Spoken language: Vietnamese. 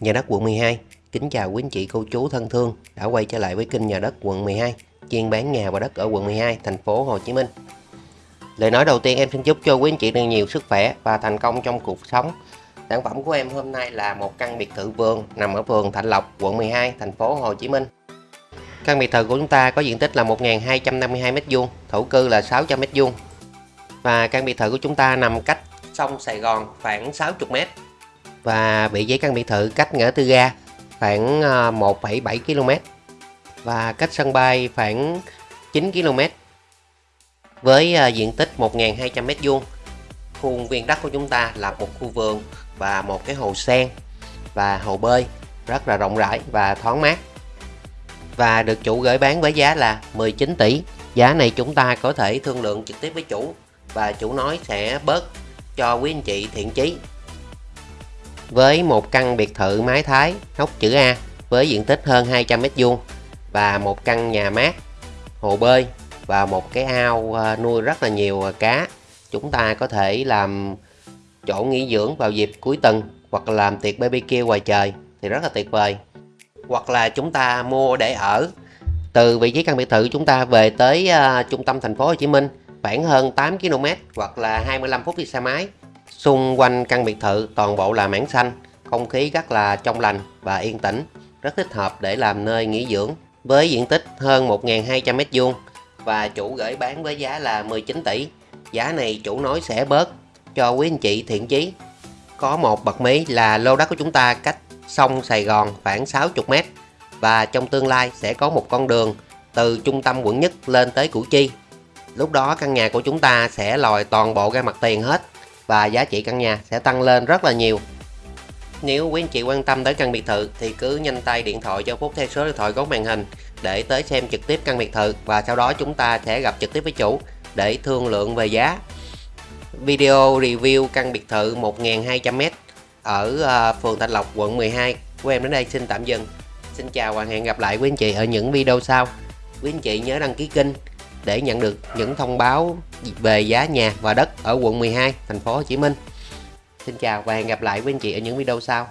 Nhà đất quận 12 Kính chào quý anh chị cô chú thân thương đã quay trở lại với kênh nhà đất quận 12 chuyên bán nhà và đất ở quận 12 thành phố Hồ Chí Minh. Lời nói đầu tiên em xin chúc cho quý anh chị được nhiều sức khỏe và thành công trong cuộc sống. Sản phẩm của em hôm nay là một căn biệt thự vườn nằm ở phường Thạnh Lộc, quận 12, thành phố Hồ Chí Minh. Căn biệt thự của chúng ta có diện tích là 1.252m2, thổ cư là 600m2 Và căn biệt thự của chúng ta nằm cách sông Sài Gòn khoảng 60m và vị trí căn biệt thự cách ngã tư ga khoảng ờ, 1,7 km và cách sân bay khoảng 9 km với ờ, diện tích 1.200 m2 khuôn viên đất của chúng ta là một khu vườn và một cái hồ sen và hồ bơi rất là rộng rãi và thoáng mát. Và được chủ gửi bán với giá là 19 tỷ. Giá này chúng ta có thể thương lượng trực tiếp với chủ và chủ nói sẽ bớt cho quý anh chị thiện chí với một căn biệt thự mái thái hốc chữ A với diện tích hơn 200m2 và một căn nhà mát, hồ bơi và một cái ao à, nuôi rất là nhiều à, cá. Chúng ta có thể làm chỗ nghỉ dưỡng vào dịp cuối tuần hoặc làm tiệc BBQ ngoài trời thì rất là tuyệt vời. Hoặc là chúng ta mua để ở từ vị trí căn biệt thự chúng ta về tới uh, trung tâm thành phố Hồ Chí Minh khoảng hơn 8 km hoặc là 25 phút đi xe máy Xung quanh căn biệt thự toàn bộ là mảng xanh, không khí rất là trong lành và yên tĩnh, rất thích hợp để làm nơi nghỉ dưỡng. Với diện tích hơn 1.200m2 và chủ gửi bán với giá là 19 tỷ. Giá này chủ nói sẽ bớt cho quý anh chị thiện chí. Có một bậc mí là lô đất của chúng ta cách sông Sài Gòn khoảng 60m và trong tương lai sẽ có một con đường từ trung tâm quận nhất lên tới Củ Chi. Lúc đó căn nhà của chúng ta sẽ lòi toàn bộ ra mặt tiền hết và giá trị căn nhà sẽ tăng lên rất là nhiều. Nếu quý anh chị quan tâm tới căn biệt thự thì cứ nhanh tay điện thoại cho Phúc theo số điện thoại góc màn hình để tới xem trực tiếp căn biệt thự và sau đó chúng ta sẽ gặp trực tiếp với chủ để thương lượng về giá. Video review căn biệt thự 1.200m ở ờ, phường Thạnh Lộc, quận 12 của em đến đây xin tạm dừng. Xin chào và hẹn gặp lại quý anh chị ở những video sau. Quý anh chị nhớ đăng ký kênh để nhận được những thông báo về giá nhà và đất ở quận 12, thành phố Hồ Chí Minh. Xin chào và hẹn gặp lại quý anh chị ở những video sau.